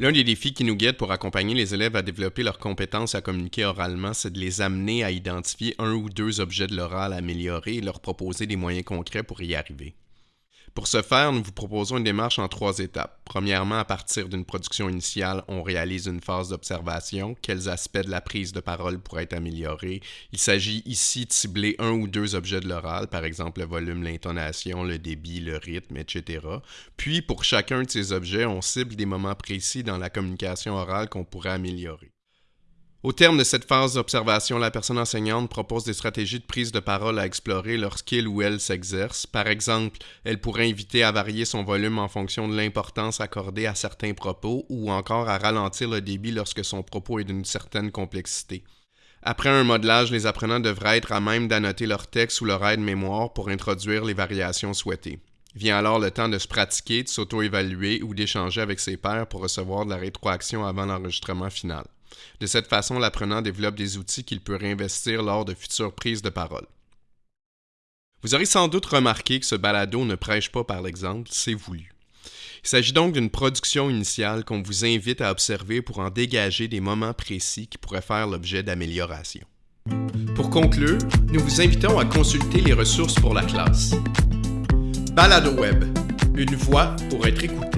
L'un des défis qui nous guide pour accompagner les élèves à développer leurs compétences à communiquer oralement, c'est de les amener à identifier un ou deux objets de l'oral à améliorer et leur proposer des moyens concrets pour y arriver. Pour ce faire, nous vous proposons une démarche en trois étapes. Premièrement, à partir d'une production initiale, on réalise une phase d'observation. Quels aspects de la prise de parole pourraient être améliorés? Il s'agit ici de cibler un ou deux objets de l'oral, par exemple le volume, l'intonation, le débit, le rythme, etc. Puis, pour chacun de ces objets, on cible des moments précis dans la communication orale qu'on pourrait améliorer. Au terme de cette phase d'observation, la personne enseignante propose des stratégies de prise de parole à explorer lorsqu'il ou elle s'exerce. Par exemple, elle pourrait inviter à varier son volume en fonction de l'importance accordée à certains propos ou encore à ralentir le débit lorsque son propos est d'une certaine complexité. Après un modelage, les apprenants devraient être à même d'annoter leur texte ou leur aide-mémoire pour introduire les variations souhaitées. Vient alors le temps de se pratiquer, de s'auto-évaluer ou d'échanger avec ses pairs pour recevoir de la rétroaction avant l'enregistrement final. De cette façon, l'apprenant développe des outils qu'il peut réinvestir lors de futures prises de parole. Vous aurez sans doute remarqué que ce balado ne prêche pas par l'exemple, c'est voulu. Il s'agit donc d'une production initiale qu'on vous invite à observer pour en dégager des moments précis qui pourraient faire l'objet d'amélioration. Pour conclure, nous vous invitons à consulter les ressources pour la classe. Balado Web, une voix pour être écoutée.